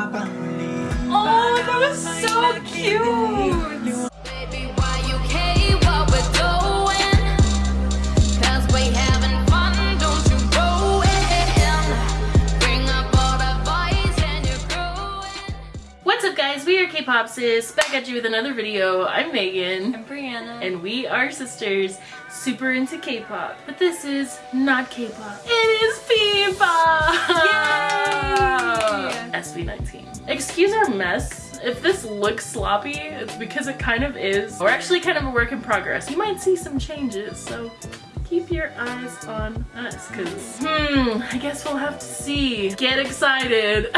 Oh, that was so cute! What's up guys, we are K-Pop Sis, back at you with another video. I'm Megan, I'm Brianna. and we are sisters, super into K-Pop. But this is not K-Pop, it is P-Pop! Yay! SB19. Excuse our mess. If this looks sloppy, it's because it kind of is. We're actually kind of a work in progress. You might see some changes, so keep your eyes on us because hmm i guess we'll have to see get excited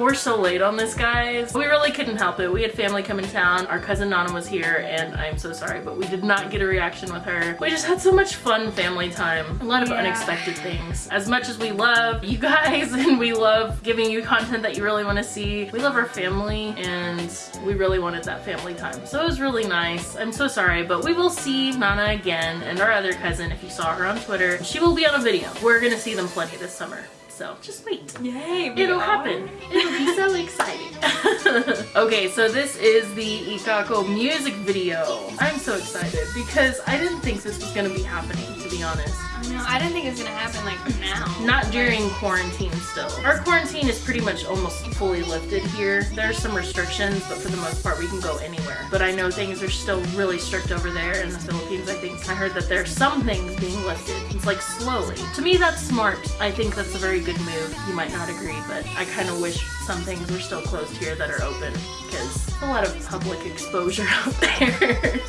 we're so late on this guys. We really couldn't help it. We had family come in town. Our cousin nana was here and i'm so sorry but we did not get a reaction with her. We just had so much fun family time. A lot of Yeah. unexpected things. As much as we love you guys and we love giving you content that you really want to see we love our family and we really wanted that family time. So it was really nice. I'm so sorry but we will see nana again and our other cousin if you saw her on twitter. She will be on a video. We're gonna see them plenty this summer so just wait Yay! It'll are. happen. It'll be so exciting. okay, so this is the Ikako music video. I'm so excited because I didn't think this was gonna be happening, to be honest. No, I didn't think it was gonna happen like now. Not during quarantine still. Our quarantine is pretty much almost fully lifted here. There's some restrictions, but for the most part we can go anywhere. But I know things are still really strict over there in the Philippines, I think. I heard that there's some things being lifted. It's like slowly. To me that's smart. I think that's a very good move. You might not agree, but I kind of wish some things were still closed here that are open because a lot of public exposure out there.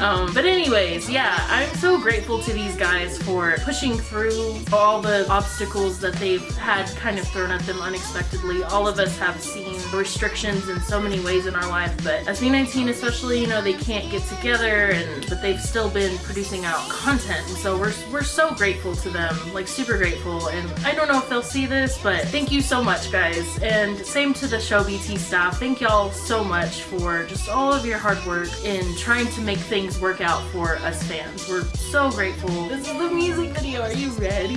um, but anyways, yeah, I'm so grateful to these guys for pushing through all the obstacles that they've had kind of thrown at them unexpectedly. All of us have seen restrictions in so many ways in our life, but SB19 especially, you know, they can't get together and but they've still been producing out content. And so we're we're so grateful to them, like super grateful. And I don't know if they'll see this, but thank you so much guys. And same to the ShowBT staff. Thank y'all so much for just all of your hard work in trying to make things work out for us fans. We're so grateful. This is the music video. Are you ready?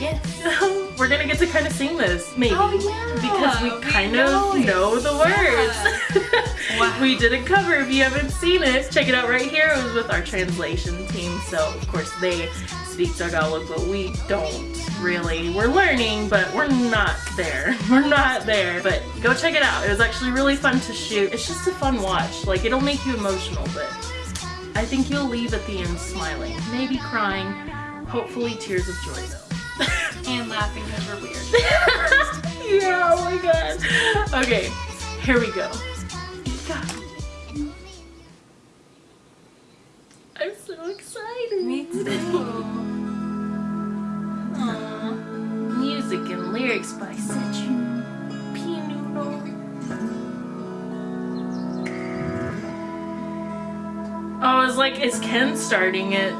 Yes. We're gonna get to kind of sing this, maybe. Oh, yeah. Because we We kind know of it. know the words. Wow. we did a cover if you haven't seen it. Check it out right here. It was with our translation team. So of course they speak Tagalog, but we don't really. We're learning, but we're not there. We're not there. But go check it out. It was actually really fun to shoot. It's just a fun watch. Like it'll make you emotional, but I think you'll leave at the end smiling, maybe crying, hopefully tears of joy though. And laughing because we're weird. yeah, oh my god. Okay, here we go. And lyrics by Sejun Pinuno. Oh, I was like, is Ken starting it?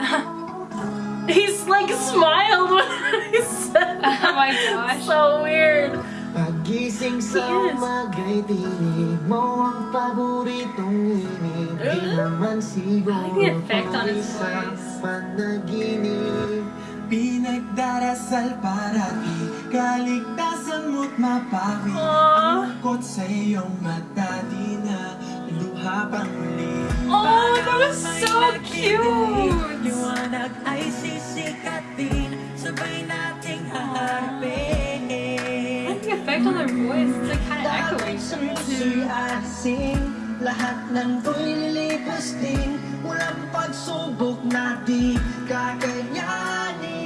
He's like smiled when I said that. Oh my gosh. So weird. Pagising sa Yes. umaga'y tinig mo ang paboritong inig Di naman siguro I like the effect on his sa voice. panaginip Pinagdarasal parati Kaligtasan mo't mapawi. Ang lungkot sa iyong mata Di na luha pang muli Oh, that was so cute. Liwanag ay sisikatin Sabay nating haharapin like the effect on their voice. It's like kind of echoing. Lahat ng to'y lilipas din Walang pagsubok na di kakayanin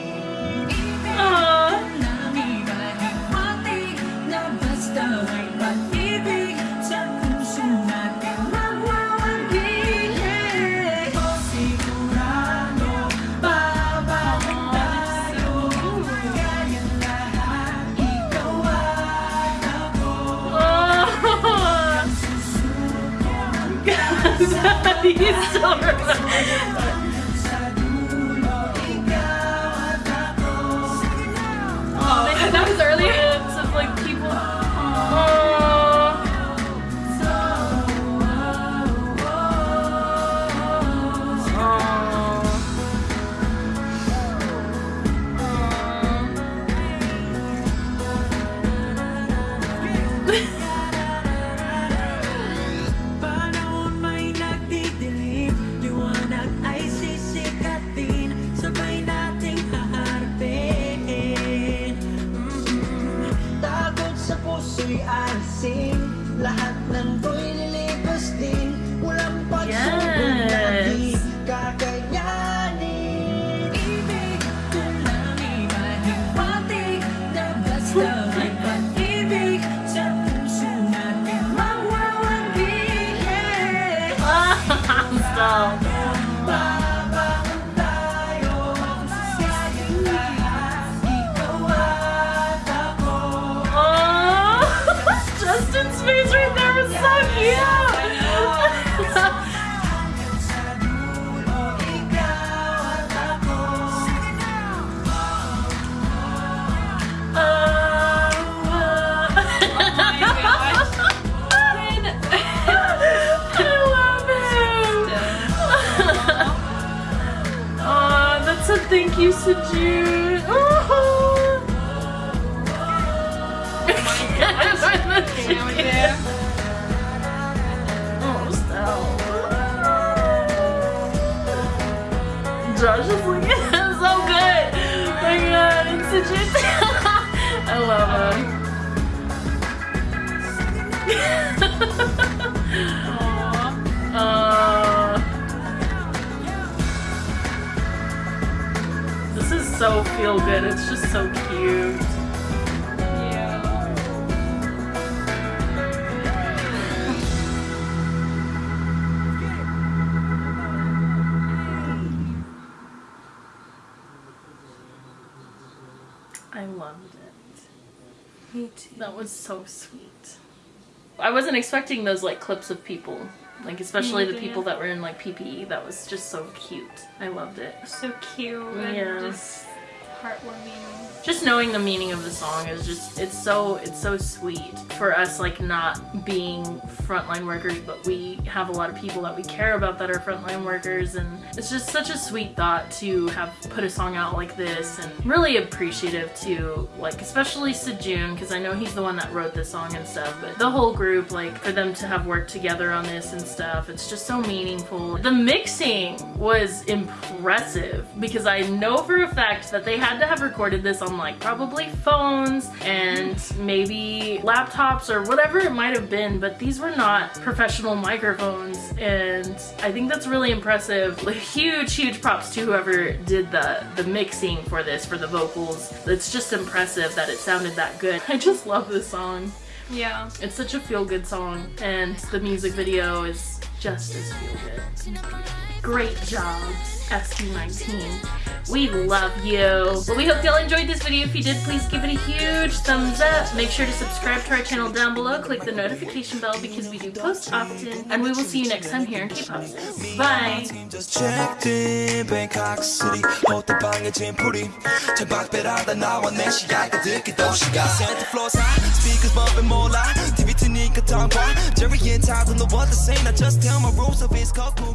He's still face right there was so cute. I love him. Uh, this is so feel good. It's just so cute. I loved it. Me too. That was so sweet. I wasn't expecting those like clips of people, like especially the people that were in like PPE. That was just so cute. I loved it. So cute Yeah. Heartwarming. Just knowing the meaning of the song is just it's so it's so sweet for us like not being frontline workers, but we have a lot of people that we care about that are frontline workers, and it's just such a sweet thought to have put a song out like this, and really appreciative to like especially Sejun because I know he's the one that wrote this song and stuff, but the whole group like for them to have worked together on this and stuff, it's just so meaningful. The mixing was impressive because I know for a fact that they had to have recorded this on like probably phones and maybe laptops or whatever it might have been, but these were not professional microphones and I think that's really impressive. Like, huge, huge props to whoever did the, the mixing for this, for the vocals. It's just impressive that it sounded that good. I just love this song. Yeah. It's such a feel-good song and the music video is just as feel good. Great job, SB19. We love you. Well, we hope y'all enjoyed this video. If you did, please give it a huge thumbs up. Make sure to subscribe to our channel down below. Click the notification bell because we do post often. And we will see you next time here in K-Pop. Bye! we could talk Jerry and Todd in the world the same. I just tell my rules of it's cold cool